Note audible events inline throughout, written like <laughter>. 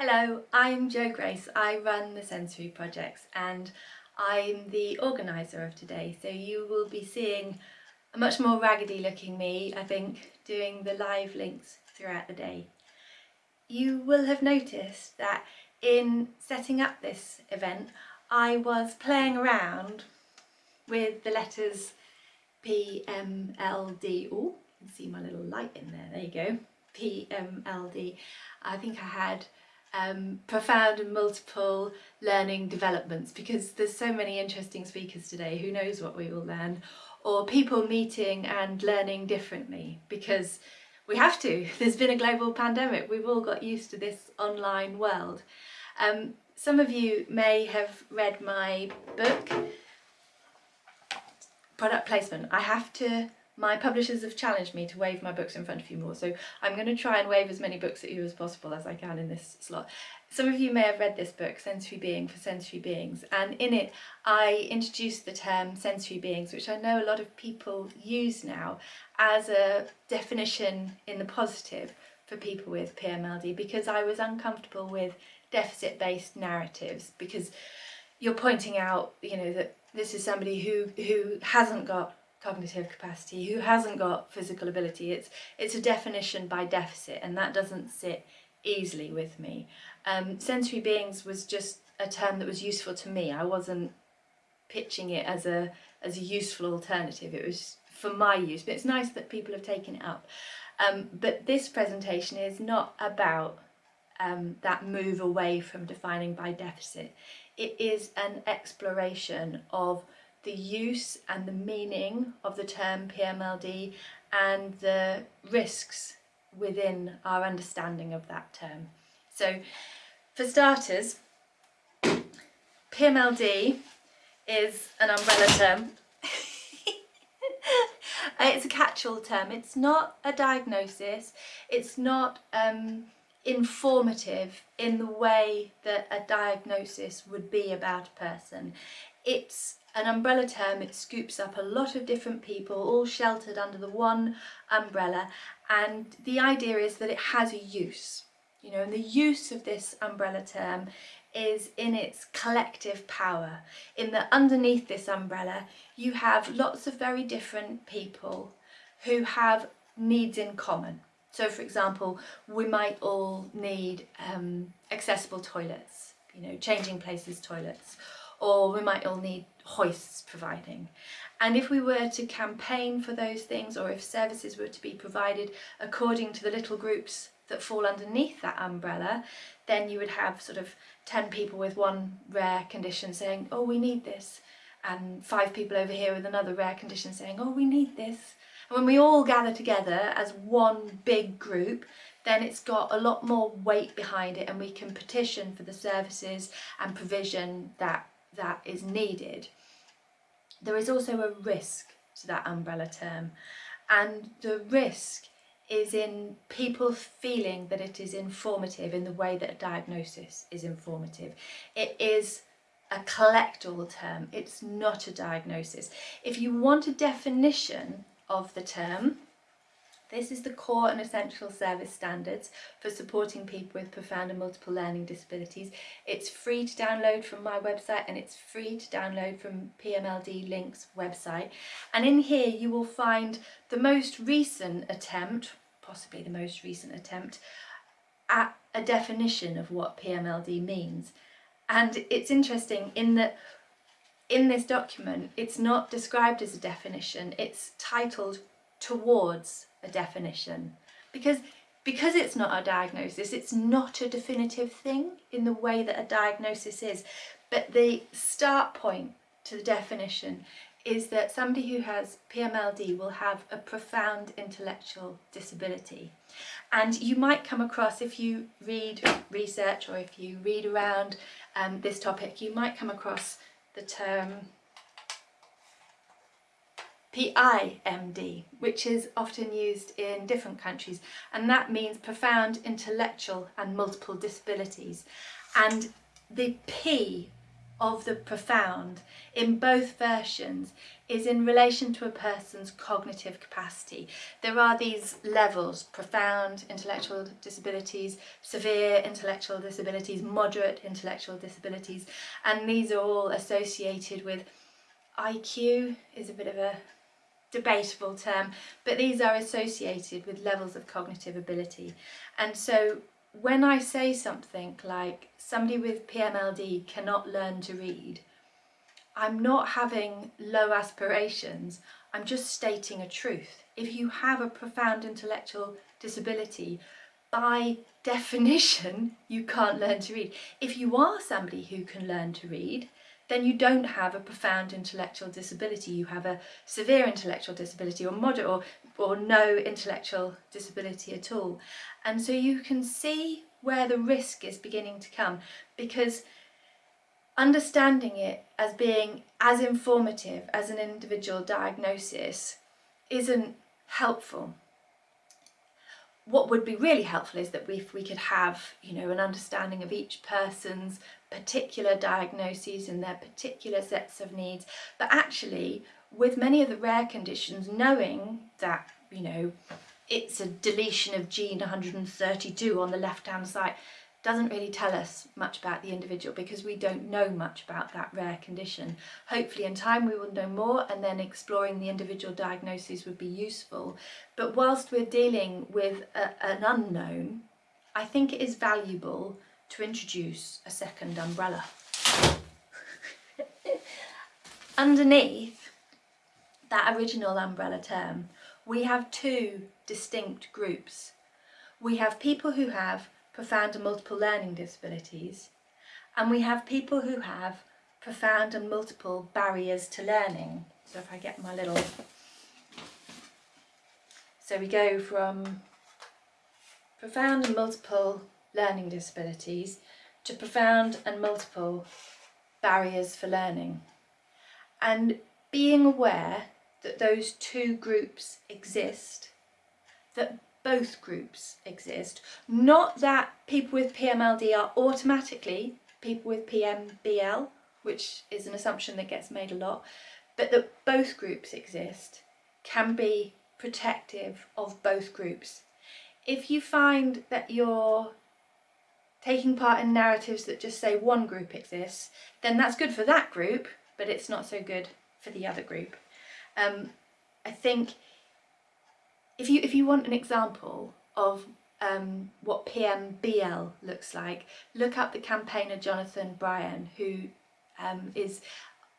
Hello, I'm Jo Grace. I run the Sensory Projects and I'm the organiser of today. So you will be seeing a much more raggedy looking me, I think, doing the live links throughout the day. You will have noticed that in setting up this event, I was playing around with the letters P, M, L, D. Oh, you can see my little light in there, there you go. P, M, L, D. I think I had um, profound and multiple learning developments because there's so many interesting speakers today, who knows what we will learn, or people meeting and learning differently because we have to. <laughs> There's been a global pandemic, we've all got used to this online world. Um, some of you may have read my book, Product Placement. I have to my publishers have challenged me to wave my books in front of you more, so I'm going to try and wave as many books at you as possible as I can in this slot. Some of you may have read this book, Sensory Being for Sensory Beings, and in it I introduced the term sensory beings, which I know a lot of people use now as a definition in the positive for people with PMLD because I was uncomfortable with deficit-based narratives because you're pointing out, you know, that this is somebody who, who hasn't got cognitive capacity, who hasn't got physical ability. It's, it's a definition by deficit and that doesn't sit easily with me. Um, sensory beings was just a term that was useful to me. I wasn't pitching it as a, as a useful alternative. It was for my use, but it's nice that people have taken it up. Um, but this presentation is not about um, that move away from defining by deficit. It is an exploration of the use and the meaning of the term PMLD and the risks within our understanding of that term. So for starters, PMLD is an umbrella term. <laughs> it's a catch-all term. It's not a diagnosis. It's not um, informative in the way that a diagnosis would be about a person. It's an umbrella term, it scoops up a lot of different people all sheltered under the one umbrella and the idea is that it has a use. You know, and the use of this umbrella term is in its collective power, in that underneath this umbrella you have lots of very different people who have needs in common. So for example, we might all need um, accessible toilets, you know, changing places toilets, or we might all need hoists providing. And if we were to campaign for those things or if services were to be provided according to the little groups that fall underneath that umbrella, then you would have sort of 10 people with one rare condition saying, oh, we need this, and five people over here with another rare condition saying, oh, we need this. And when we all gather together as one big group, then it's got a lot more weight behind it and we can petition for the services and provision that that is needed. There is also a risk to that umbrella term and the risk is in people feeling that it is informative in the way that a diagnosis is informative. It is a collect-all term, it's not a diagnosis. If you want a definition of the term, this is the core and essential service standards for supporting people with profound and multiple learning disabilities. It's free to download from my website and it's free to download from PMLD Link's website. And in here you will find the most recent attempt, possibly the most recent attempt, at a definition of what PMLD means. And it's interesting in that in this document it's not described as a definition, it's titled towards a definition. Because because it's not a diagnosis it's not a definitive thing in the way that a diagnosis is. But the start point to the definition is that somebody who has PMLD will have a profound intellectual disability. And you might come across if you read research or if you read around um, this topic you might come across the term PIMD, which is often used in different countries, and that means profound intellectual and multiple disabilities. And the P of the profound in both versions is in relation to a person's cognitive capacity. There are these levels, profound intellectual disabilities, severe intellectual disabilities, moderate intellectual disabilities, and these are all associated with IQ is a bit of a debatable term, but these are associated with levels of cognitive ability. And so when I say something like somebody with PMLD cannot learn to read, I'm not having low aspirations, I'm just stating a truth. If you have a profound intellectual disability, by <laughs> definition, you can't learn to read. If you are somebody who can learn to read, then you don't have a profound intellectual disability. You have a severe intellectual disability or moderate or, or no intellectual disability at all. And so you can see where the risk is beginning to come because understanding it as being as informative as an individual diagnosis isn't helpful what would be really helpful is that if we could have, you know, an understanding of each person's particular diagnoses and their particular sets of needs, but actually with many of the rare conditions, knowing that, you know, it's a deletion of gene 132 on the left-hand side, doesn't really tell us much about the individual because we don't know much about that rare condition. Hopefully in time we will know more and then exploring the individual diagnoses would be useful. But whilst we're dealing with a, an unknown, I think it is valuable to introduce a second umbrella. <laughs> Underneath that original umbrella term, we have two distinct groups. We have people who have profound and multiple learning disabilities, and we have people who have profound and multiple barriers to learning. So if I get my little... So we go from profound and multiple learning disabilities to profound and multiple barriers for learning. And being aware that those two groups exist, that both groups exist. Not that people with PMLD are automatically people with PMBL, which is an assumption that gets made a lot, but that both groups exist can be protective of both groups. If you find that you're taking part in narratives that just say one group exists, then that's good for that group, but it's not so good for the other group. Um, I think if you if you want an example of um, what PMBL looks like, look up the campaigner Jonathan Bryan, who um, is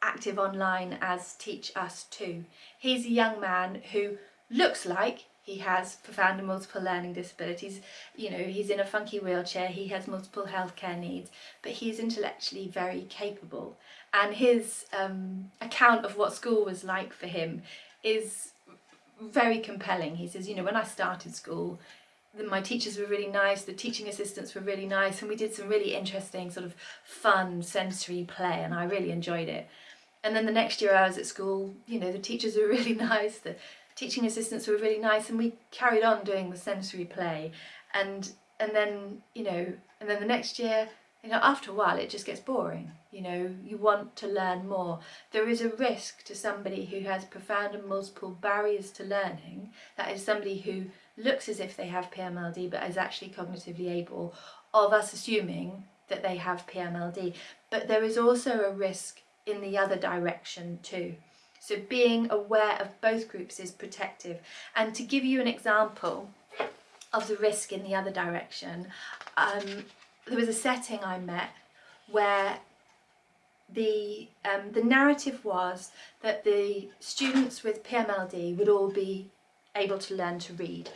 active online as Teach Us Too. He's a young man who looks like he has profound and multiple learning disabilities. You know, he's in a funky wheelchair, he has multiple healthcare needs, but he's intellectually very capable. And his um, account of what school was like for him is very compelling. He says, you know, when I started school, my teachers were really nice, the teaching assistants were really nice, and we did some really interesting sort of fun sensory play, and I really enjoyed it. And then the next year I was at school, you know, the teachers were <laughs> really nice, the teaching assistants were really nice, and we carried on doing the sensory play. And and then, you know, and then the next year you know, after a while it just gets boring. You know, you want to learn more. There is a risk to somebody who has profound and multiple barriers to learning, that is somebody who looks as if they have PMLD but is actually cognitively able, of us assuming that they have PMLD. But there is also a risk in the other direction too. So being aware of both groups is protective. And to give you an example of the risk in the other direction, um, there was a setting I met where the um, the narrative was that the students with PMLD would all be able to learn to read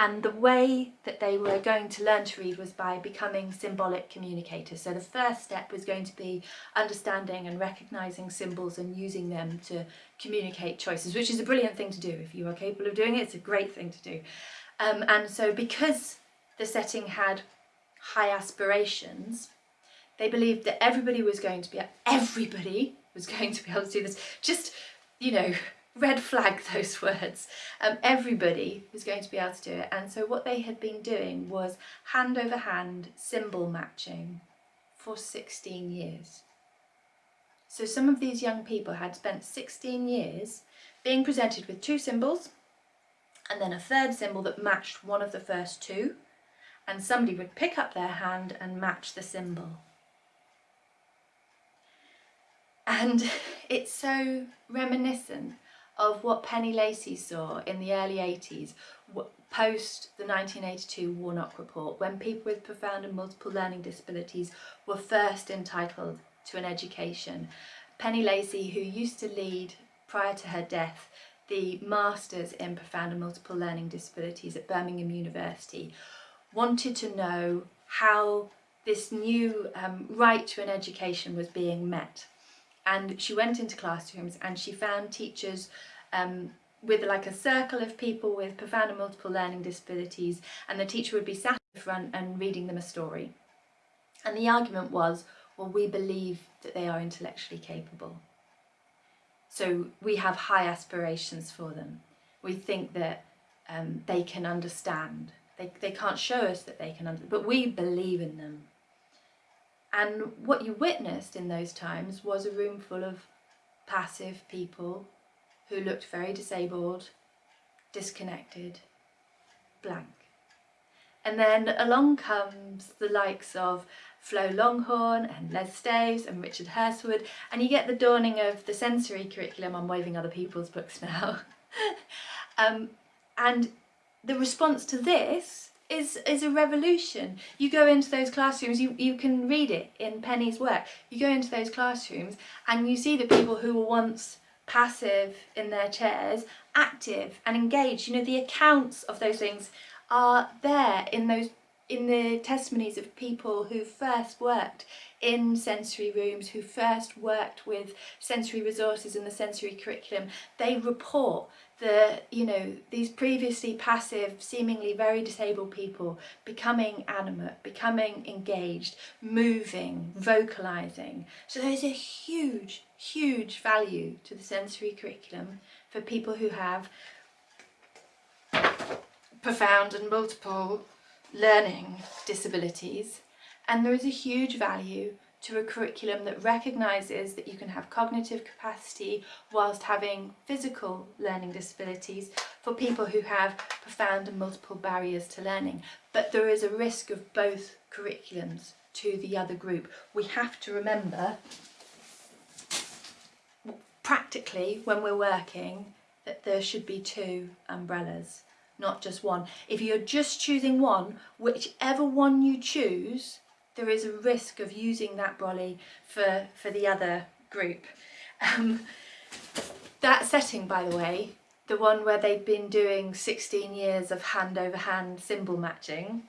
and the way that they were going to learn to read was by becoming symbolic communicators. So the first step was going to be understanding and recognising symbols and using them to communicate choices, which is a brilliant thing to do. If you are capable of doing it, it's a great thing to do. Um, and so because the setting had high aspirations, they believed that everybody was going to be, everybody was <laughs> going to be able to do this. Just, you know, red flag <laughs> those words. Um, everybody was going to be able to do it. And so what they had been doing was hand over hand symbol matching for 16 years. So some of these young people had spent 16 years being presented with two symbols and then a third symbol that matched one of the first two and somebody would pick up their hand and match the symbol. And <laughs> it's so reminiscent of what Penny Lacey saw in the early 80s, post the 1982 Warnock Report, when people with profound and multiple learning disabilities were first entitled to an education. Penny Lacey, who used to lead, prior to her death, the Masters in Profound and Multiple Learning Disabilities at Birmingham University, wanted to know how this new um, right to an education was being met and she went into classrooms and she found teachers um, with like a circle of people with profound and multiple learning disabilities and the teacher would be sat in front and reading them a story. And the argument was, well, we believe that they are intellectually capable. So we have high aspirations for them. We think that um, they can understand. They, they can't show us that they can understand, but we believe in them. And what you witnessed in those times was a room full of passive people who looked very disabled, disconnected, blank. And then along comes the likes of Flo Longhorn and Les Staves and Richard Hirstwood and you get the dawning of the sensory curriculum. I'm waving other people's books <laughs> now. um, and the response to this is, is a revolution. You go into those classrooms, you, you can read it in Penny's work, you go into those classrooms and you see the people who were once passive in their chairs, active and engaged. You know, the accounts of those things are there in those in the testimonies of people who first worked in sensory rooms, who first worked with sensory resources in the sensory curriculum, they report the, you know, these previously passive, seemingly very disabled people becoming animate, becoming engaged, moving, vocalising. So there's a huge, huge value to the sensory curriculum for people who have profound and multiple learning disabilities and there is a huge value to a curriculum that recognises that you can have cognitive capacity whilst having physical learning disabilities for people who have profound and multiple barriers to learning. But there is a risk of both curriculums to the other group. We have to remember practically when we're working that there should be two umbrellas, not just one. If you're just choosing one, whichever one you choose there is a risk of using that brolly for, for the other group. Um, that setting, by the way, the one where they've been doing 16 years of hand over hand symbol matching,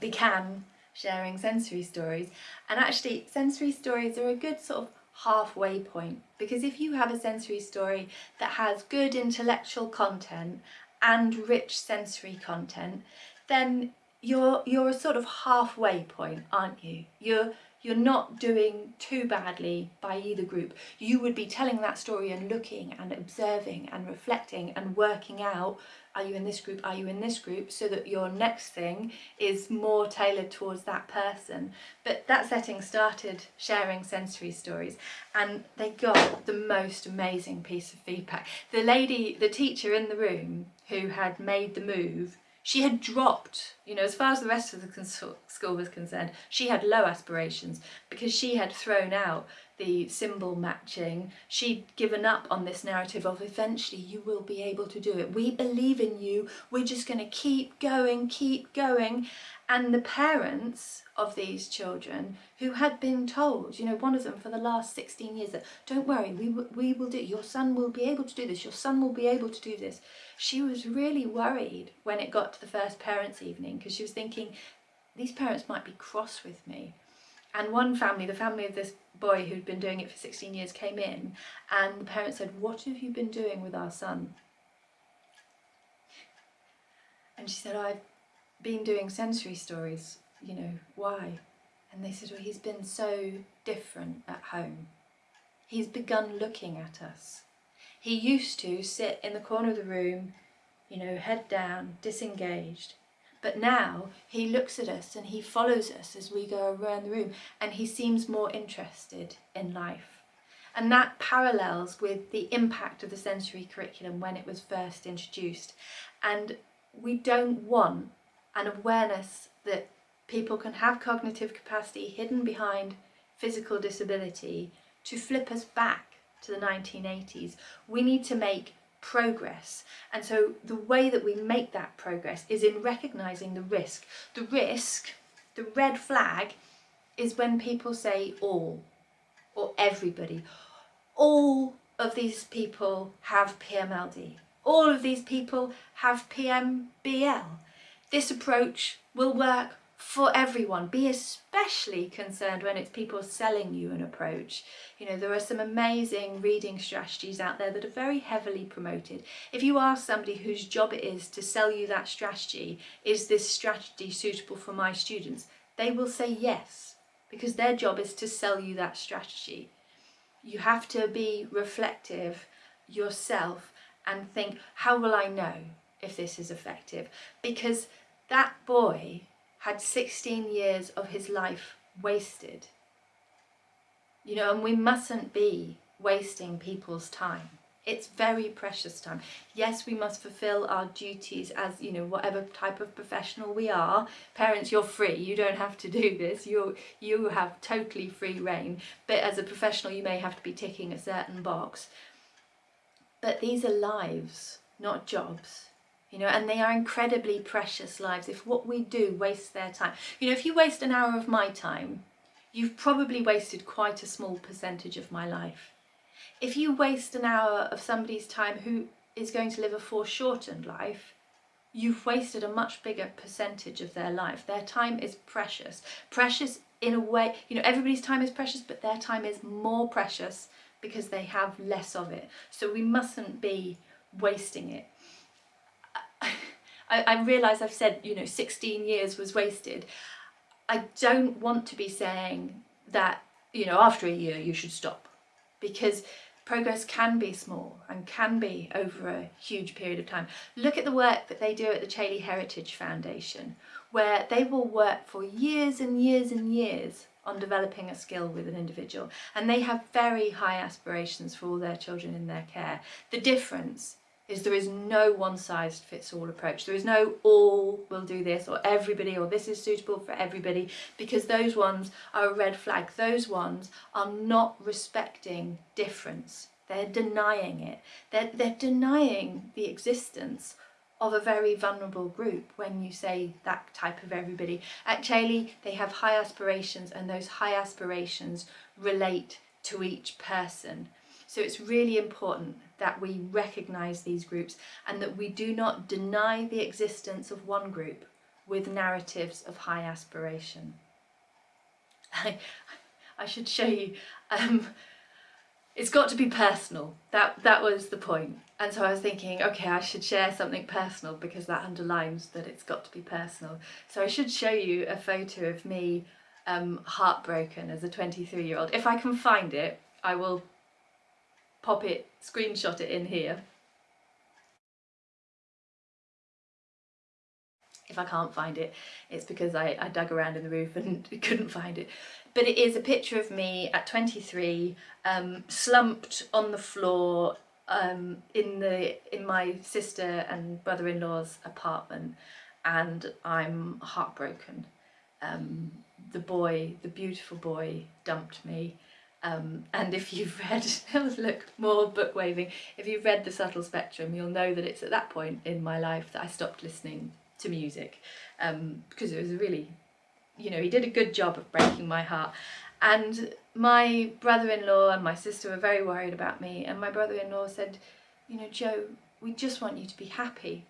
began sharing sensory stories. And actually, sensory stories are a good sort of halfway point because if you have a sensory story that has good intellectual content and rich sensory content, then you're you're a sort of halfway point aren't you? You're you're not doing too badly by either group. You would be telling that story and looking and observing and reflecting and working out are you in this group are you in this group so that your next thing is more tailored towards that person. But that setting started sharing sensory stories and they got the most amazing piece of feedback. The lady the teacher in the room who had made the move she had dropped, you know, as far as the rest of the school was concerned, she had low aspirations because she had thrown out the symbol matching. She'd given up on this narrative of eventually you will be able to do it. We believe in you. We're just going to keep going, keep going. And the parents of these children who had been told, you know, one of them for the last 16 years that don't worry, we, we will do, your son will be able to do this, your son will be able to do this. She was really worried when it got to the first parents evening because she was thinking, these parents might be cross with me. And one family, the family of this boy who'd been doing it for 16 years came in and the parents said, what have you been doing with our son? And she said, I've been doing sensory stories, you know, why? And they said, well, he's been so different at home. He's begun looking at us. He used to sit in the corner of the room, you know, head down, disengaged. But now he looks at us and he follows us as we go around the room and he seems more interested in life. And that parallels with the impact of the sensory curriculum when it was first introduced. And we don't want an awareness that people can have cognitive capacity hidden behind physical disability to flip us back to the 1980s. We need to make progress. And so the way that we make that progress is in recognising the risk. The risk, the red flag, is when people say all or everybody. All of these people have PMLD. All of these people have PMBL. This approach will work for everyone. Be especially concerned when it's people selling you an approach. You know, there are some amazing reading strategies out there that are very heavily promoted. If you ask somebody whose job it is to sell you that strategy, is this strategy suitable for my students? They will say yes, because their job is to sell you that strategy. You have to be reflective yourself and think, how will I know if this is effective? Because that boy had 16 years of his life wasted. You know, and we mustn't be wasting people's time. It's very precious time. Yes, we must fulfill our duties as, you know, whatever type of professional we are. Parents, you're free. You don't have to do this. You you have totally free reign. But as a professional, you may have to be ticking a certain box. But these are lives, not jobs you know, and they are incredibly precious lives. If what we do wastes their time, you know, if you waste an hour of my time, you've probably wasted quite a small percentage of my life. If you waste an hour of somebody's time who is going to live a foreshortened life, you've wasted a much bigger percentage of their life. Their time is precious. Precious in a way, you know, everybody's time is precious, but their time is more precious because they have less of it. So we mustn't be wasting it. I, I realise I've said, you know, 16 years was wasted. I don't want to be saying that, you know, after a year you should stop because progress can be small and can be over a huge period of time. Look at the work that they do at the Chailey Heritage Foundation where they will work for years and years and years on developing a skill with an individual and they have very high aspirations for all their children in their care. The difference is there is no one-size-fits-all approach. There is no all will do this or everybody or this is suitable for everybody because those ones are a red flag. Those ones are not respecting difference. They're denying it. They're, they're denying the existence of a very vulnerable group when you say that type of everybody. At Chailey, they have high aspirations and those high aspirations relate to each person. So it's really important that we recognise these groups and that we do not deny the existence of one group with narratives of high aspiration. <laughs> I, I should show you, um, it's got to be personal, that, that was the point. And so I was thinking, okay, I should share something personal because that underlines that it's got to be personal. So I should show you a photo of me um, heartbroken as a 23 year old. If I can find it, I will pop it, screenshot it in here. If I can't find it, it's because I, I dug around in the roof and <laughs> couldn't find it. But it is a picture of me at 23, um, slumped on the floor um, in the in my sister and brother-in-law's apartment and I'm heartbroken. Um, the boy, the beautiful boy, dumped me um, and if you've <laughs> read, look, more book waving, if you've read The Subtle Spectrum, you'll know that it's at that point in my life that I stopped listening to music um, because it was really, you know, he did a good job of breaking my heart. And my brother-in-law and my sister were very worried about me and my brother-in-law said, you know, Jo, we just want you to be happy.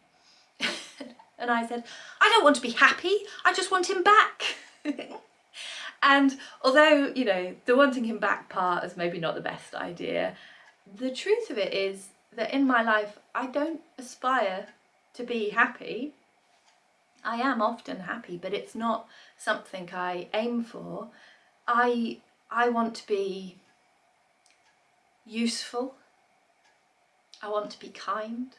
<laughs> and I said, I don't want to be happy, I just want him back. <laughs> And although, you know, the wanting him back part is maybe not the best idea, the truth of it is that in my life I don't aspire to be happy. I am often happy, but it's not something I aim for. I, I want to be useful. I want to be kind.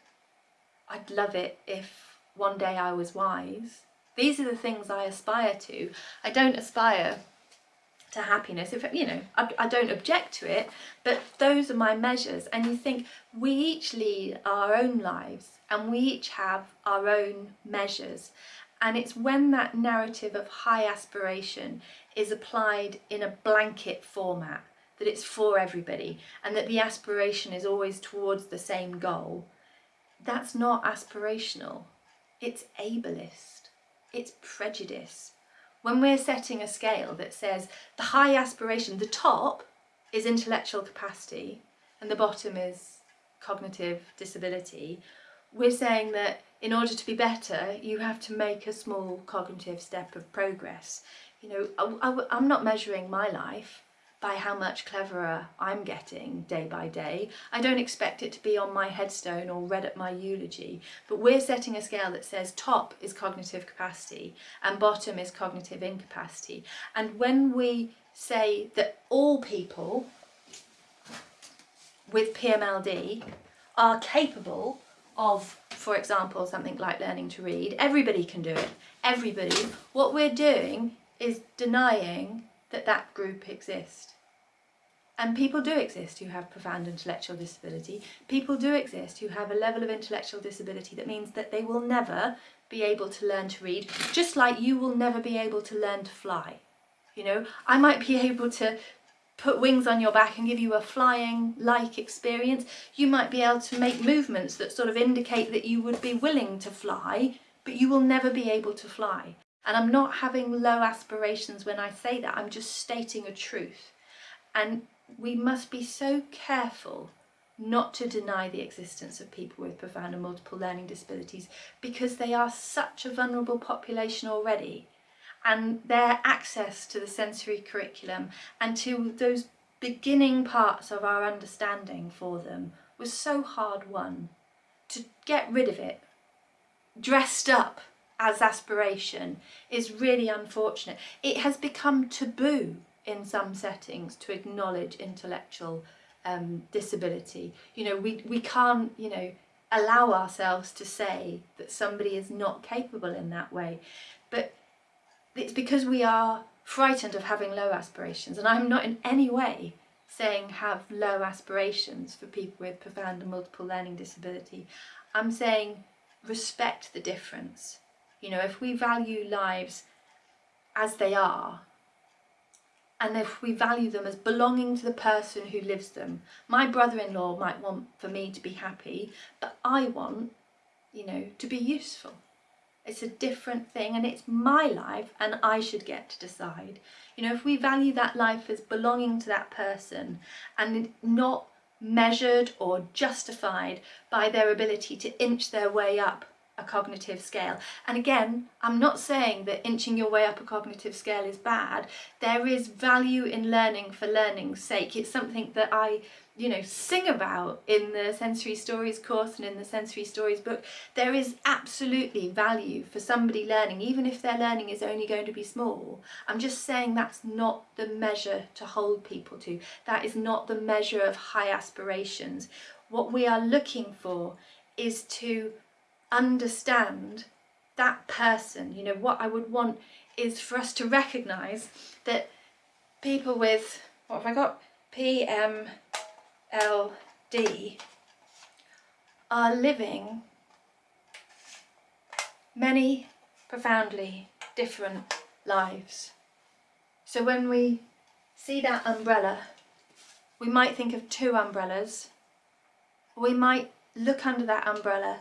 I'd love it if one day I was wise. These are the things I aspire to. I don't aspire to happiness. If you know I, I, don't object to it but those are my measures. And you think we each lead our own lives and we each have our own measures. And it's when that narrative of high aspiration is applied in a blanket format that it's for everybody and that the aspiration is always towards the same goal that's not aspirational. It's ableist. It's prejudice when we're setting a scale that says the high aspiration, the top is intellectual capacity and the bottom is cognitive disability, we're saying that in order to be better, you have to make a small cognitive step of progress. You know, I, am not measuring my life by how much cleverer I'm getting day by day. I don't expect it to be on my headstone or read at my eulogy, but we're setting a scale that says top is cognitive capacity and bottom is cognitive incapacity. And when we say that all people with PMLD are capable of, for example, something like learning to read, everybody can do it, everybody, what we're doing is denying that that group exists. And people do exist who have profound intellectual disability. People do exist who have a level of intellectual disability that means that they will never be able to learn to read, just like you will never be able to learn to fly. You know, I might be able to put wings on your back and give you a flying like experience. You might be able to make movements that sort of indicate that you would be willing to fly, but you will never be able to fly. And I'm not having low aspirations when I say that, I'm just stating a truth. And we must be so careful not to deny the existence of people with profound and multiple learning disabilities because they are such a vulnerable population already and their access to the sensory curriculum and to those beginning parts of our understanding for them was so hard won. To get rid of it, dressed up as aspiration is really unfortunate. It has become taboo in some settings to acknowledge intellectual um, disability. You know, we, we can't, you know, allow ourselves to say that somebody is not capable in that way. But it's because we are frightened of having low aspirations. And I'm not in any way saying have low aspirations for people with profound and multiple learning disability. I'm saying respect the difference. You know, if we value lives as they are, and if we value them as belonging to the person who lives them. My brother-in-law might want for me to be happy, but I want, you know, to be useful. It's a different thing and it's my life and I should get to decide. You know, if we value that life as belonging to that person and not measured or justified by their ability to inch their way up a cognitive scale. And again, I'm not saying that inching your way up a cognitive scale is bad. There is value in learning for learning's sake. It's something that I, you know, sing about in the Sensory Stories course and in the Sensory Stories book. There is absolutely value for somebody learning, even if their learning is only going to be small. I'm just saying that's not the measure to hold people to. That is not the measure of high aspirations. What we are looking for is to understand that person. You know, what I would want is for us to recognise that people with, what have I got? PMLD are living many profoundly different lives. So when we see that umbrella, we might think of two umbrellas. We might look under that umbrella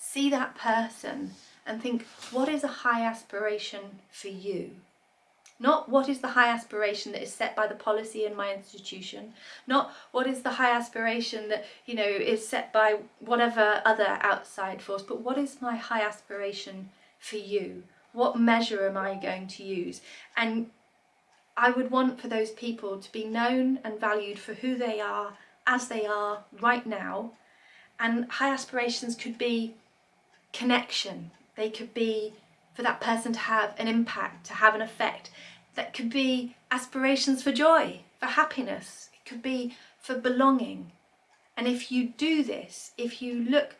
see that person and think, what is a high aspiration for you? Not what is the high aspiration that is set by the policy in my institution, not what is the high aspiration that, you know, is set by whatever other outside force, but what is my high aspiration for you? What measure am I going to use? And I would want for those people to be known and valued for who they are, as they are right now. And high aspirations could be connection. They could be for that person to have an impact, to have an effect. That could be aspirations for joy, for happiness. It could be for belonging. And if you do this, if you look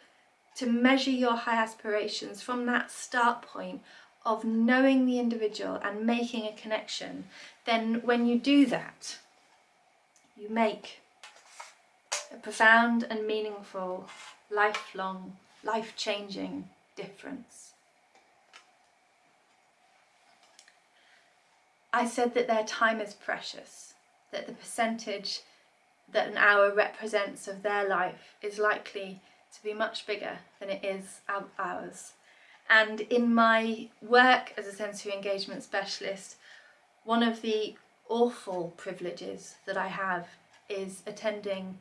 to measure your high aspirations from that start point of knowing the individual and making a connection, then when you do that, you make a profound and meaningful, lifelong, life-changing difference. I said that their time is precious, that the percentage that an hour represents of their life is likely to be much bigger than it is ours. And in my work as a sensory engagement specialist, one of the awful privileges that I have is attending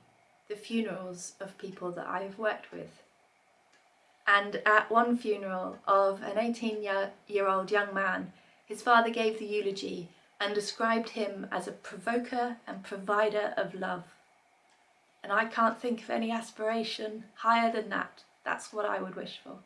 the funerals of people that I have worked with. And at one funeral of an 18 year old young man, his father gave the eulogy and described him as a provoker and provider of love. And I can't think of any aspiration higher than that. That's what I would wish for.